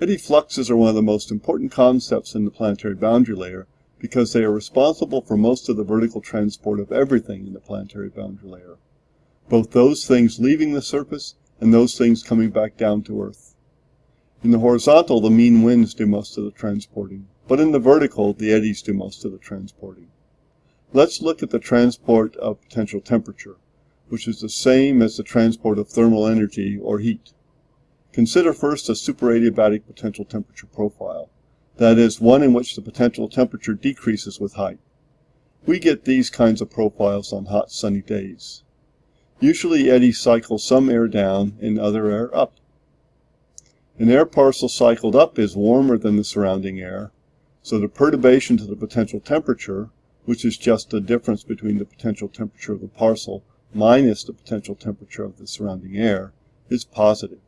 Eddy fluxes are one of the most important concepts in the planetary boundary layer because they are responsible for most of the vertical transport of everything in the planetary boundary layer, both those things leaving the surface and those things coming back down to Earth. In the horizontal, the mean winds do most of the transporting, but in the vertical, the eddies do most of the transporting. Let's look at the transport of potential temperature, which is the same as the transport of thermal energy or heat. Consider first a superadiabatic potential temperature profile, that is, one in which the potential temperature decreases with height. We get these kinds of profiles on hot sunny days. Usually eddies cycle some air down and other air up. An air parcel cycled up is warmer than the surrounding air, so the perturbation to the potential temperature, which is just the difference between the potential temperature of the parcel minus the potential temperature of the surrounding air, is positive.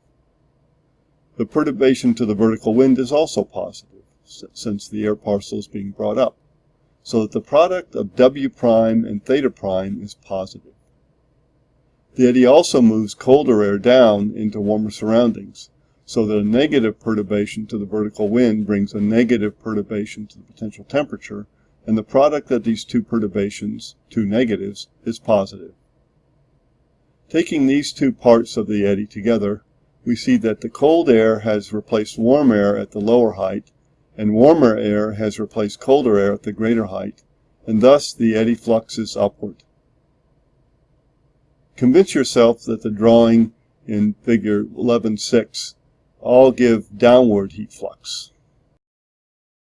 The perturbation to the vertical wind is also positive, since the air parcel is being brought up, so that the product of W prime and theta prime is positive. The eddy also moves colder air down into warmer surroundings, so that a negative perturbation to the vertical wind brings a negative perturbation to the potential temperature, and the product of these two perturbations, two negatives, is positive. Taking these two parts of the eddy together, we see that the cold air has replaced warm air at the lower height, and warmer air has replaced colder air at the greater height, and thus the eddy flux is upward. Convince yourself that the drawing in figure 11.6 all give downward heat flux.